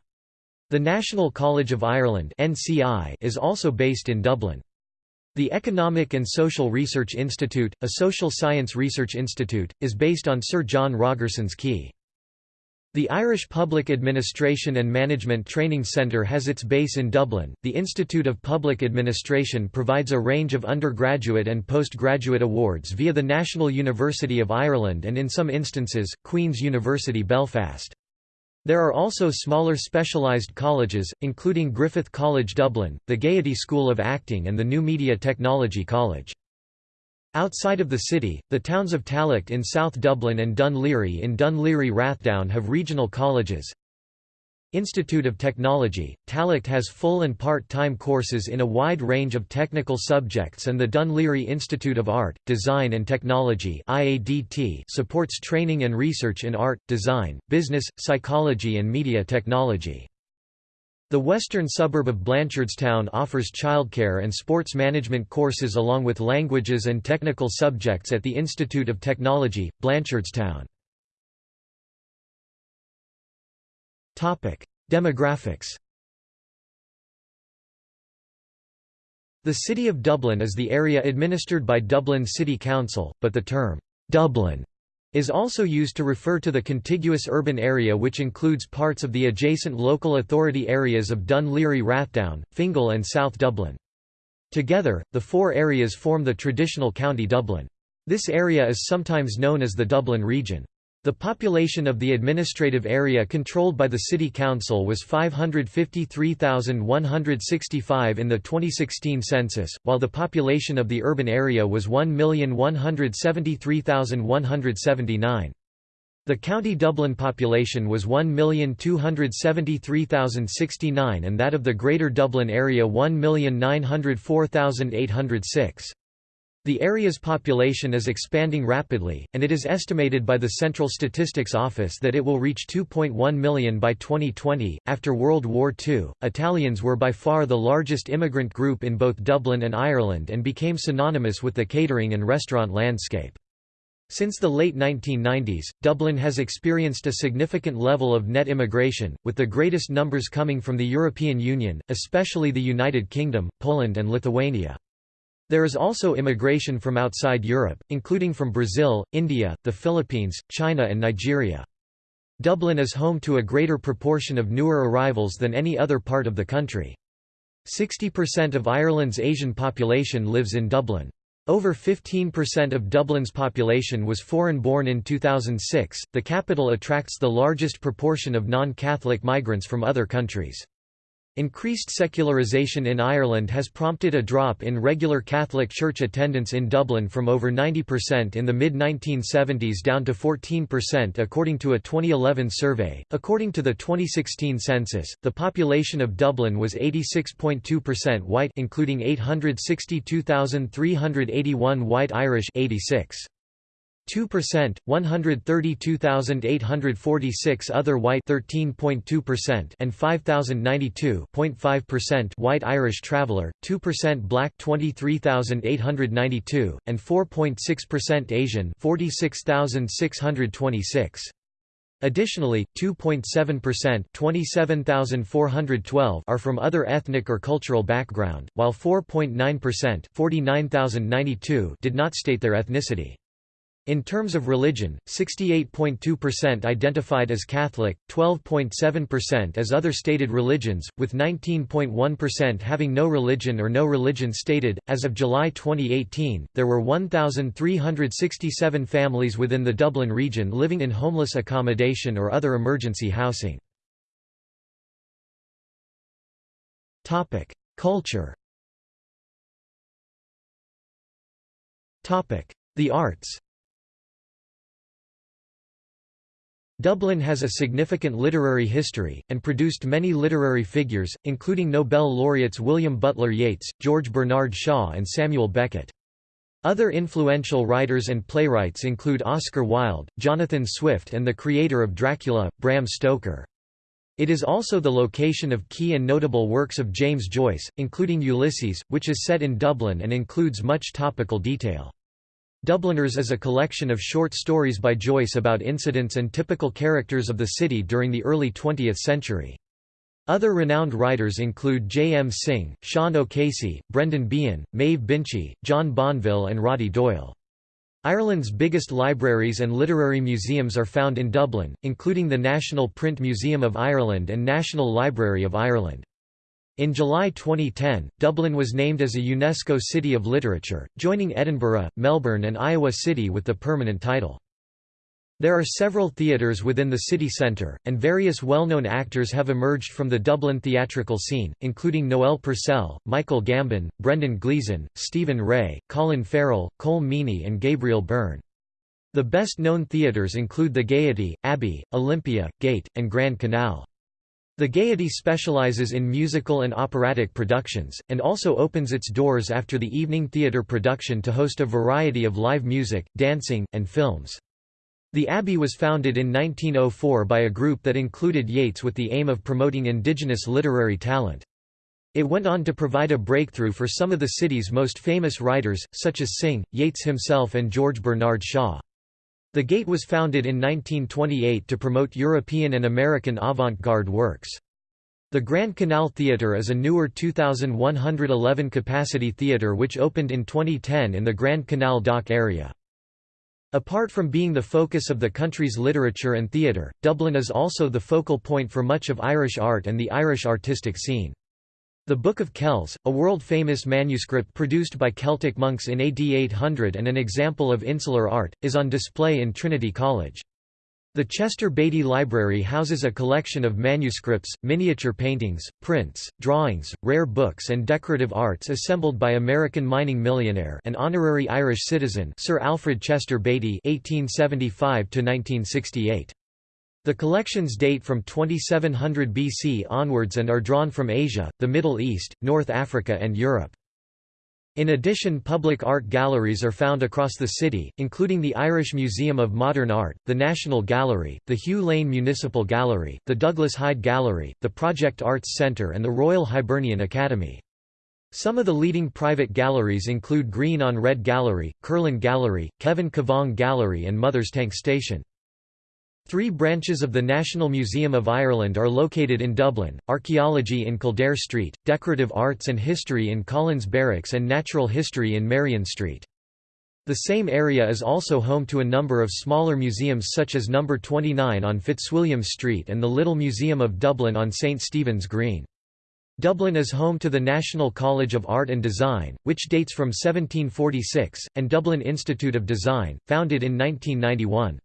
The National College of Ireland (NCI) is also based in Dublin. The Economic and Social Research Institute, a social science research institute, is based on Sir John Rogerson's Quay. The Irish Public Administration and Management Training Centre has its base in Dublin. The Institute of Public Administration provides a range of undergraduate and postgraduate awards via the National University of Ireland and in some instances, Queen's University Belfast. There are also smaller specialised colleges, including Griffith College Dublin, the Gaiety School of Acting and the New Media Technology College. Outside of the city, the towns of Tallaght in South Dublin and Laoghaire in Dun Laoghaire Rathdown have regional colleges. Institute of Technology, Tallaght has full and part-time courses in a wide range of technical subjects and the Laoghaire Institute of Art, Design and Technology supports training and research in art, design, business, psychology and media technology. The western suburb of Blanchardstown offers childcare and sports management courses along with languages and technical subjects at the Institute of Technology, Blanchardstown. Demographics The City of Dublin is the area administered by Dublin City Council, but the term, "'Dublin' is also used to refer to the contiguous urban area which includes parts of the adjacent local authority areas of Dun Laoghaire Rathdown, Fingal and South Dublin. Together, the four areas form the traditional County Dublin. This area is sometimes known as the Dublin region. The population of the administrative area controlled by the City Council was 553,165 in the 2016 census, while the population of the urban area was 1,173,179. The County Dublin population was 1,273,069 and that of the Greater Dublin Area 1,904,806. The area's population is expanding rapidly, and it is estimated by the Central Statistics Office that it will reach 2.1 million by 2020. After World War II, Italians were by far the largest immigrant group in both Dublin and Ireland and became synonymous with the catering and restaurant landscape. Since the late 1990s, Dublin has experienced a significant level of net immigration, with the greatest numbers coming from the European Union, especially the United Kingdom, Poland and Lithuania. There is also immigration from outside Europe, including from Brazil, India, the Philippines, China and Nigeria. Dublin is home to a greater proportion of newer arrivals than any other part of the country. 60% of Ireland's Asian population lives in Dublin. Over 15% of Dublin's population was foreign-born in 2006. The capital attracts the largest proportion of non-Catholic migrants from other countries. Increased secularization in Ireland has prompted a drop in regular Catholic Church attendance in Dublin from over 90% in the mid 1970s down to 14% according to a 2011 survey. According to the 2016 census, the population of Dublin was 86.2% white, including 862,381 white Irish 86. 2%, 132,846 other white 13.2% and 5,092.5% white Irish traveller, 2% black 23,892 and 4.6% Asian 46,626. Additionally, 2.7% 27,412 are from other ethnic or cultural background, while 4.9% 49,092 did not state their ethnicity. In terms of religion, 68.2% identified as Catholic, 12.7% as other stated religions, with 19.1% having no religion or no religion stated. As of July 2018, there were 1,367 families within the Dublin region living in homeless accommodation or other emergency housing. Topic: Culture. Topic: The arts. Dublin has a significant literary history, and produced many literary figures, including Nobel laureates William Butler Yeats, George Bernard Shaw and Samuel Beckett. Other influential writers and playwrights include Oscar Wilde, Jonathan Swift and the creator of Dracula, Bram Stoker. It is also the location of key and notable works of James Joyce, including Ulysses, which is set in Dublin and includes much topical detail. Dubliners is a collection of short stories by Joyce about incidents and typical characters of the city during the early 20th century. Other renowned writers include J. M. Synge, Sean O'Casey, Brendan Behan, Maeve Binchy, John Banville and Roddy Doyle. Ireland's biggest libraries and literary museums are found in Dublin, including the National Print Museum of Ireland and National Library of Ireland. In July 2010, Dublin was named as a UNESCO City of Literature, joining Edinburgh, Melbourne and Iowa City with the permanent title. There are several theatres within the city centre, and various well-known actors have emerged from the Dublin theatrical scene, including Noel Purcell, Michael Gambon, Brendan Gleeson, Stephen Rea, Colin Farrell, Colm Meaney and Gabriel Byrne. The best-known theatres include the Gaiety, Abbey, Olympia, Gate, and Grand Canal. The Gaiety specializes in musical and operatic productions, and also opens its doors after the evening theatre production to host a variety of live music, dancing, and films. The Abbey was founded in 1904 by a group that included Yeats with the aim of promoting indigenous literary talent. It went on to provide a breakthrough for some of the city's most famous writers, such as Synge, Yeats himself and George Bernard Shaw. The Gate was founded in 1928 to promote European and American avant-garde works. The Grand Canal Theatre is a newer 2,111 capacity theatre which opened in 2010 in the Grand Canal Dock area. Apart from being the focus of the country's literature and theatre, Dublin is also the focal point for much of Irish art and the Irish artistic scene. The Book of Kells, a world-famous manuscript produced by Celtic monks in AD 800 and an example of insular art, is on display in Trinity College. The Chester Beatty Library houses a collection of manuscripts, miniature paintings, prints, drawings, rare books and decorative arts assembled by American mining millionaire and honorary Irish citizen Sir Alfred Chester Beatty (1875–1968). The collections date from 2700 BC onwards and are drawn from Asia, the Middle East, North Africa and Europe. In addition public art galleries are found across the city, including the Irish Museum of Modern Art, the National Gallery, the Hugh Lane Municipal Gallery, the Douglas Hyde Gallery, the Project Arts Centre and the Royal Hibernian Academy. Some of the leading private galleries include Green on Red Gallery, Kerlin Gallery, Kevin Kavanagh Gallery and Mother's Tank Station. Three branches of the National Museum of Ireland are located in Dublin, Archaeology in Kildare Street, Decorative Arts and History in Collins Barracks and Natural History in Merrion Street. The same area is also home to a number of smaller museums such as No. 29 on Fitzwilliam Street and the Little Museum of Dublin on St Stephen's Green. Dublin is home to the National College of Art and Design, which dates from 1746, and Dublin Institute of Design, founded in 1991.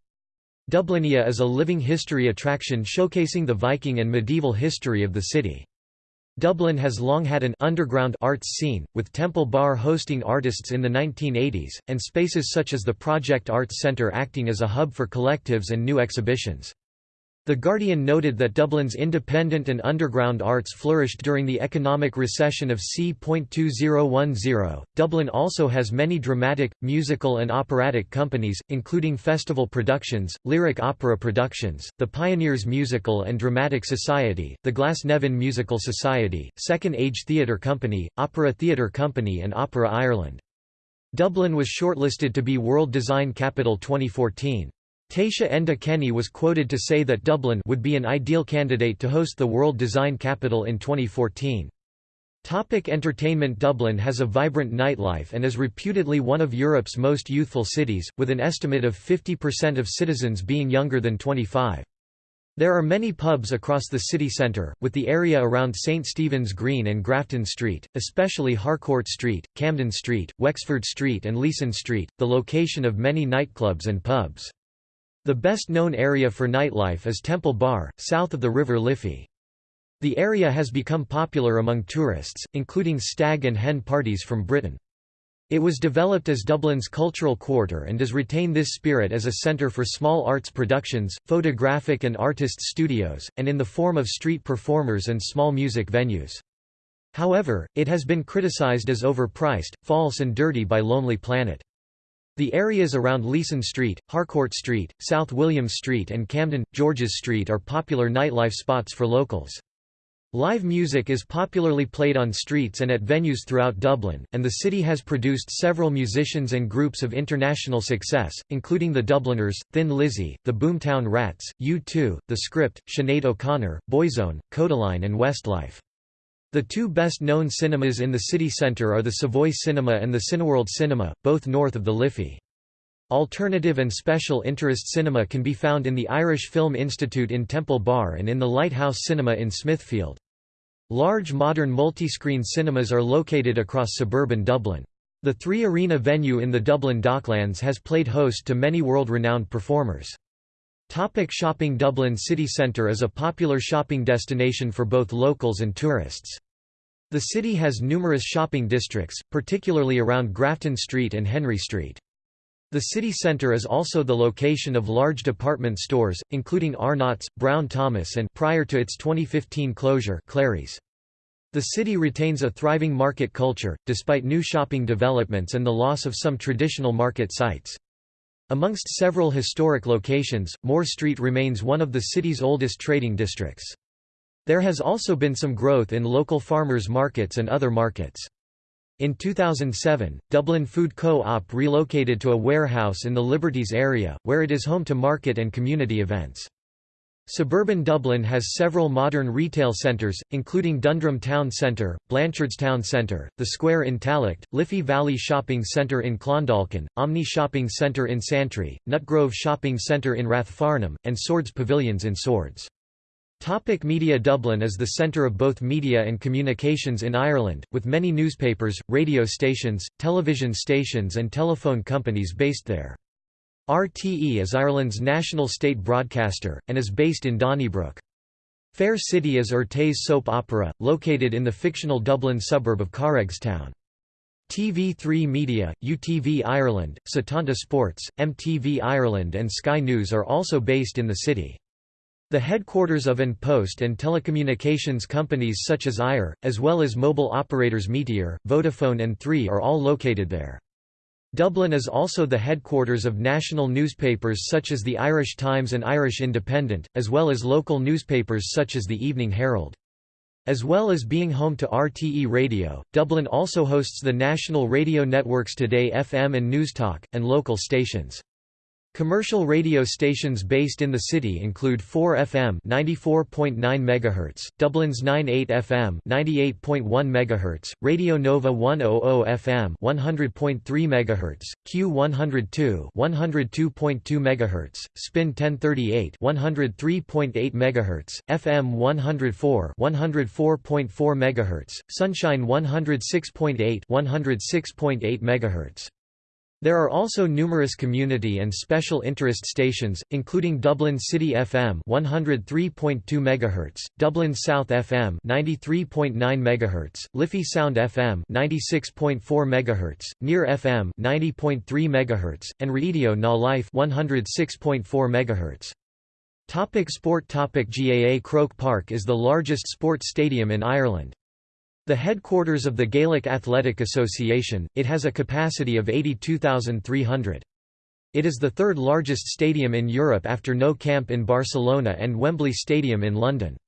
Dublinia is a living history attraction showcasing the Viking and medieval history of the city. Dublin has long had an underground arts scene, with Temple Bar hosting artists in the 1980s, and spaces such as the Project Arts Centre acting as a hub for collectives and new exhibitions. The Guardian noted that Dublin's independent and underground arts flourished during the economic recession of c.2010. Dublin also has many dramatic, musical, and operatic companies, including Festival Productions, Lyric Opera Productions, the Pioneers Musical and Dramatic Society, the Glasnevin Musical Society, Second Age Theatre Company, Opera Theatre Company, and Opera Ireland. Dublin was shortlisted to be World Design Capital 2014. Taoiseach Enda Kenny was quoted to say that Dublin would be an ideal candidate to host the World Design Capital in 2014. Topic entertainment Dublin has a vibrant nightlife and is reputedly one of Europe's most youthful cities, with an estimate of 50% of citizens being younger than 25. There are many pubs across the city centre, with the area around St Stephen's Green and Grafton Street, especially Harcourt Street, Camden Street, Wexford Street and Leeson Street, the location of many nightclubs and pubs. The best-known area for nightlife is Temple Bar, south of the River Liffey. The area has become popular among tourists, including stag and hen parties from Britain. It was developed as Dublin's cultural quarter and does retain this spirit as a centre for small arts productions, photographic and artist studios, and in the form of street performers and small music venues. However, it has been criticised as overpriced, false and dirty by Lonely Planet. The areas around Leeson Street, Harcourt Street, South William Street and Camden, George's Street are popular nightlife spots for locals. Live music is popularly played on streets and at venues throughout Dublin, and the city has produced several musicians and groups of international success, including the Dubliners, Thin Lizzy, the Boomtown Rats, U2, The Script, Sinead O'Connor, Boyzone, Kodaline and Westlife. The two best-known cinemas in the city centre are the Savoy Cinema and the Cineworld Cinema, both north of the Liffey. Alternative and special interest cinema can be found in the Irish Film Institute in Temple Bar and in the Lighthouse Cinema in Smithfield. Large modern multi-screen cinemas are located across suburban Dublin. The Three Arena venue in the Dublin Docklands has played host to many world-renowned performers. Topic shopping Dublin city centre is a popular shopping destination for both locals and tourists. The city has numerous shopping districts, particularly around Grafton Street and Henry Street. The city centre is also the location of large department stores, including Arnott's, Brown Thomas and prior to its 2015 closure Clerys. The city retains a thriving market culture, despite new shopping developments and the loss of some traditional market sites. Amongst several historic locations, Moore Street remains one of the city's oldest trading districts. There has also been some growth in local farmers' markets and other markets. In 2007, Dublin Food Co-op relocated to a warehouse in the Liberties area, where it is home to market and community events. Suburban Dublin has several modern retail centres, including Dundrum Town Centre, Blanchardstown Centre, The Square in Tallaght, Liffey Valley Shopping Centre in Clondalkin, Omni Shopping Centre in Santry, Nutgrove Shopping Centre in Rathfarnham, and Swords Pavilions in Swords. Topic media Dublin is the centre of both media and communications in Ireland, with many newspapers, radio stations, television stations and telephone companies based there. RTE is Ireland's national state broadcaster, and is based in Donnybrook. Fair City is RTÉ's soap opera, located in the fictional Dublin suburb of Carrigstown. TV3 Media, UTV Ireland, Setanta Sports, MTV Ireland and Sky News are also based in the city. The headquarters of An Post and telecommunications companies such as Eir, as well as mobile operators Meteor, Vodafone and Three are all located there. Dublin is also the headquarters of national newspapers such as the Irish Times and Irish Independent, as well as local newspapers such as the Evening Herald. As well as being home to RTE Radio, Dublin also hosts the national radio networks Today FM and Newstalk, and local stations. Commercial radio stations based in the city include 4FM 94.9 MHz, Dublin's 98 FM 98.1 MHz, Radio Nova 100 FM 100.3 MHz, Q102 102.2 MHz, Spin 1038 103.8 MHz, FM 104 104.4 MHz, Sunshine 106.8 106.8 MHz. There are also numerous community and special interest stations, including Dublin City FM 103.2 MHz, Dublin South FM 93.9 MHz, Liffey Sound FM 96.4 MHz, Near FM 90.3 MHz, and Radio Na Life 106.4 MHz. Topic sport Topic GAA Croke Park is the largest sports stadium in Ireland. The headquarters of the Gaelic Athletic Association, it has a capacity of 82,300. It is the third largest stadium in Europe after Nou Camp in Barcelona and Wembley Stadium in London.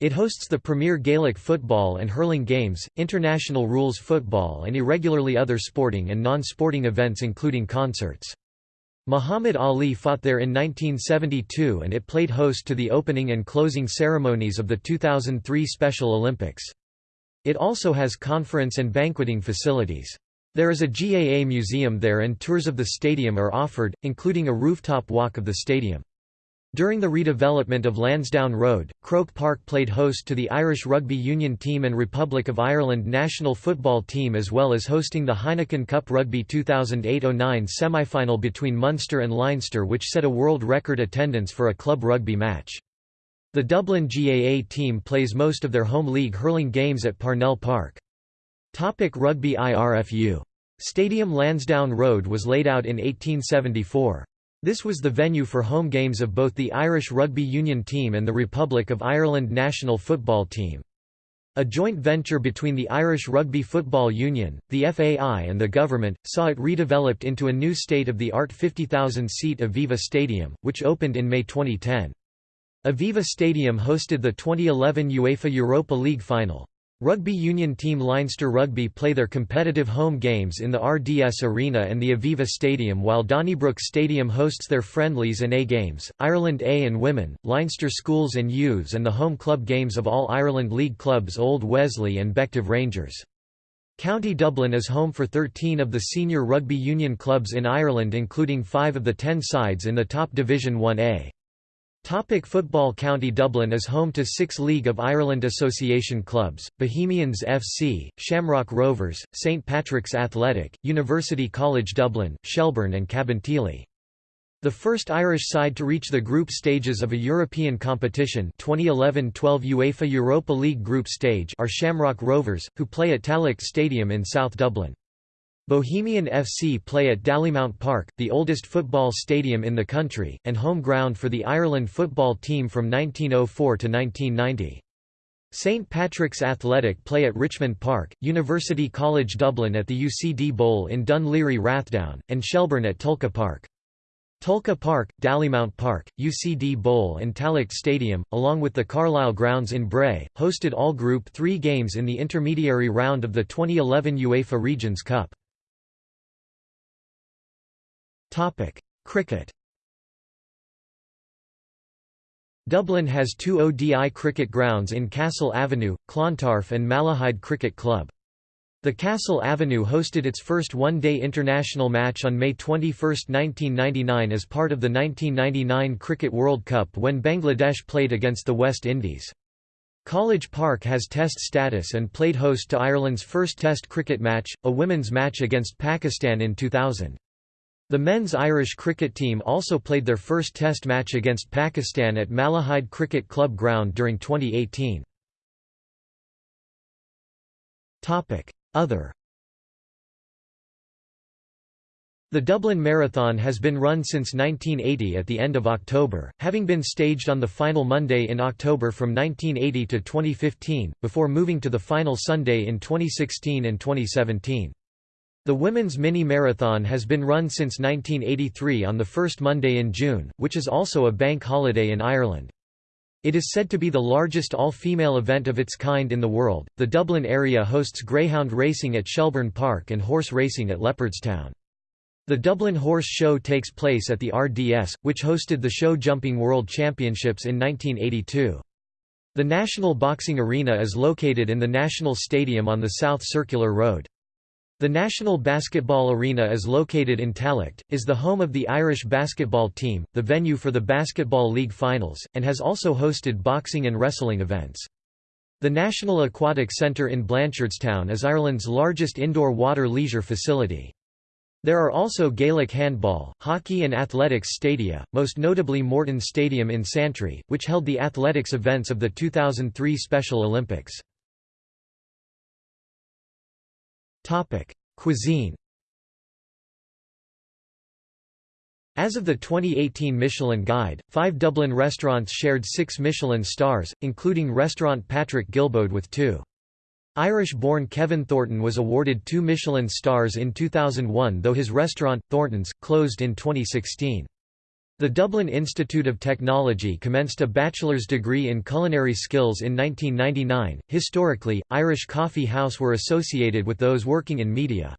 It hosts the premier Gaelic football and hurling games, international rules football and irregularly other sporting and non-sporting events including concerts. Muhammad Ali fought there in 1972 and it played host to the opening and closing ceremonies of the 2003 Special Olympics. It also has conference and banqueting facilities. There is a GAA museum there and tours of the stadium are offered, including a rooftop walk of the stadium. During the redevelopment of Lansdowne Road, Croke Park played host to the Irish Rugby Union team and Republic of Ireland national football team as well as hosting the Heineken Cup Rugby 2008-09 semi-final between Munster and Leinster which set a world record attendance for a club rugby match. The Dublin GAA team plays most of their home league hurling games at Parnell Park. Topic Rugby IRFU. Stadium Lansdowne Road was laid out in 1874. This was the venue for home games of both the Irish Rugby Union team and the Republic of Ireland national football team. A joint venture between the Irish Rugby Football Union, the FAI and the government, saw it redeveloped into a new state-of-the-art 50,000-seat Aviva Stadium, which opened in May 2010. Aviva Stadium hosted the 2011 UEFA Europa League final. Rugby union team Leinster Rugby play their competitive home games in the RDS Arena and the Aviva Stadium while Donnybrook Stadium hosts their friendlies and A games, Ireland A and Women, Leinster Schools and Youths and the home club games of all Ireland League clubs Old Wesley and Bective Rangers. County Dublin is home for 13 of the senior rugby union clubs in Ireland including five of the ten sides in the top Division 1A. Topic football County Dublin is home to six League of Ireland Association clubs, Bohemians FC, Shamrock Rovers, St Patrick's Athletic, University College Dublin, Shelbourne and Cabinteely. The first Irish side to reach the group stages of a European competition 2011-12 UEFA Europa League group stage are Shamrock Rovers, who play at Tallaght Stadium in South Dublin. Bohemian FC play at Dalymount Park, the oldest football stadium in the country, and home ground for the Ireland football team from 1904 to 1990. St Patrick's Athletic play at Richmond Park, University College Dublin at the UCD Bowl in Laoghaire Rathdown, and Shelbourne at Tolka Park. Tolka Park, Dalymount Park, UCD Bowl and Tallaght Stadium, along with the Carlisle Grounds in Bray, hosted all Group 3 games in the intermediary round of the 2011 UEFA Regions Cup. Cricket Dublin has two ODI cricket grounds in Castle Avenue, Clontarf and Malahide Cricket Club. The Castle Avenue hosted its first one-day international match on May 21, 1999 as part of the 1999 Cricket World Cup when Bangladesh played against the West Indies. College Park has test status and played host to Ireland's first test cricket match, a women's match against Pakistan in 2000. The men's Irish cricket team also played their first test match against Pakistan at Malahide Cricket Club ground during 2018. Other The Dublin Marathon has been run since 1980 at the end of October, having been staged on the final Monday in October from 1980 to 2015, before moving to the final Sunday in 2016 and 2017. The women's mini-marathon has been run since 1983 on the first Monday in June, which is also a bank holiday in Ireland. It is said to be the largest all-female event of its kind in the world. The Dublin area hosts greyhound racing at Shelbourne Park and horse racing at Leopardstown. The Dublin Horse Show takes place at the RDS, which hosted the Show Jumping World Championships in 1982. The National Boxing Arena is located in the National Stadium on the South Circular Road. The National Basketball Arena is located in Tallaght, is the home of the Irish basketball team, the venue for the Basketball League finals, and has also hosted boxing and wrestling events. The National Aquatic Centre in Blanchardstown is Ireland's largest indoor water leisure facility. There are also Gaelic handball, hockey and athletics stadia, most notably Morton Stadium in Santry, which held the athletics events of the 2003 Special Olympics. Cuisine As of the 2018 Michelin Guide, five Dublin restaurants shared six Michelin stars, including restaurant Patrick Guilbaud with two. Irish-born Kevin Thornton was awarded two Michelin stars in 2001 though his restaurant, Thornton's, closed in 2016. The Dublin Institute of Technology commenced a bachelor's degree in culinary skills in 1999. Historically, Irish coffee house were associated with those working in media.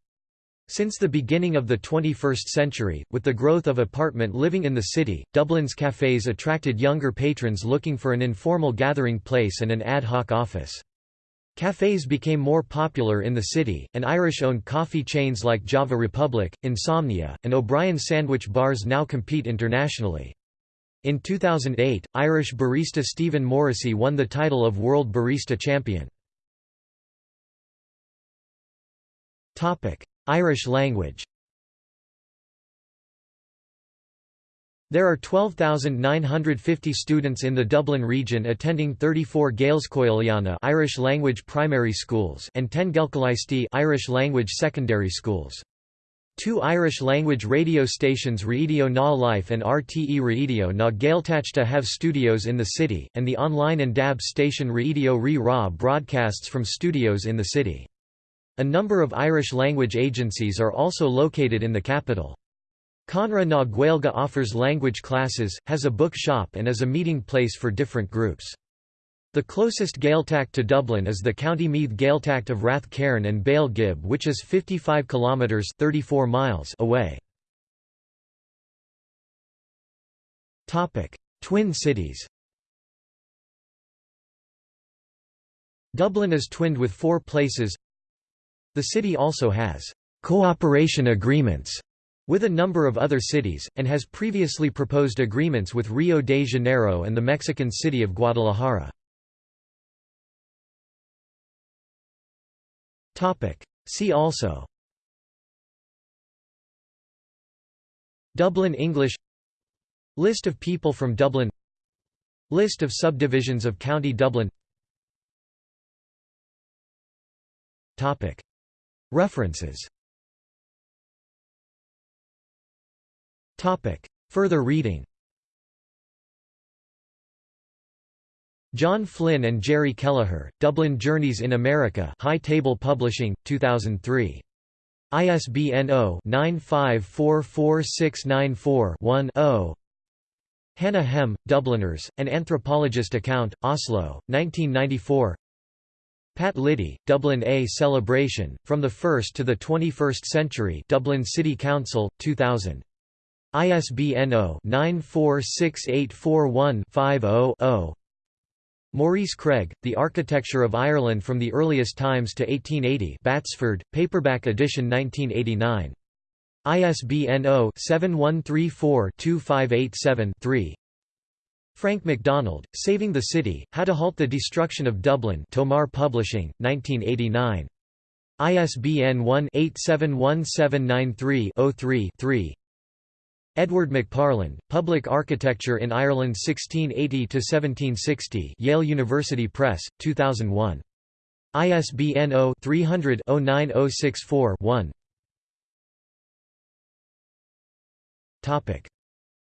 Since the beginning of the 21st century, with the growth of apartment living in the city, Dublin's cafes attracted younger patrons looking for an informal gathering place and an ad hoc office. Cafes became more popular in the city, and Irish-owned coffee chains like Java Republic, Insomnia, and O'Brien sandwich bars now compete internationally. In 2008, Irish barista Stephen Morrissey won the title of World Barista Champion. Irish language There are 12,950 students in the Dublin region attending 34 Gaelscoileanna Irish language primary schools and 10 Gaelcolaistí Irish language secondary schools. Two Irish-language radio stations Radio Na Life and RTE Radio Na Gaeltachta have studios in the city, and the online and DAB station Radio Ri Ra broadcasts from studios in the city. A number of Irish-language agencies are also located in the capital. Conradh na Gaeilge offers language classes, has a book shop and is a meeting place for different groups. The closest Gaeltacht to Dublin is the County Meath Gaeltacht of Rathcairn and Baile Ghib which is 55 kilometres 34 miles away. Twin cities Dublin is twinned with four places The city also has «cooperation agreements» with a number of other cities, and has previously proposed agreements with Rio de Janeiro and the Mexican city of Guadalajara. See also. Dublin English. List of people from Dublin. List of subdivisions of County Dublin. References Further reading John Flynn and Jerry Kelleher, Dublin Journeys in America High Table Publishing, 2003. ISBN 0-9544694-1-0 Hannah Hem, Dubliners, An Anthropologist Account, Oslo, 1994 Pat Liddy, Dublin A Celebration, From the First to the 21st Century Dublin City Council, 2000. ISBN 0-946841-50-0 Maurice Craig, The Architecture of Ireland from the Earliest Times to 1880 Batsford, paperback edition 1989. ISBN 0-7134-2587-3 Frank MacDonald, Saving the City, How to Halt the Destruction of Dublin Tomar Publishing, 1989. ISBN 1-871793-03-3 Edward McParland, Public Architecture in Ireland 1680–1760 Yale University Press, 2001. ISBN 0-300-09064-1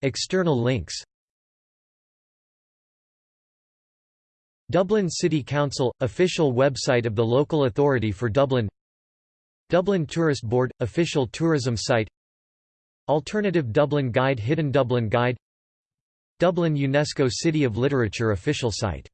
External links. Dublin City Council – Official website of the local authority for Dublin. Dublin Tourist Board – Official tourism site Alternative Dublin Guide Hidden Dublin Guide. Dublin UNESCO City of Literature official site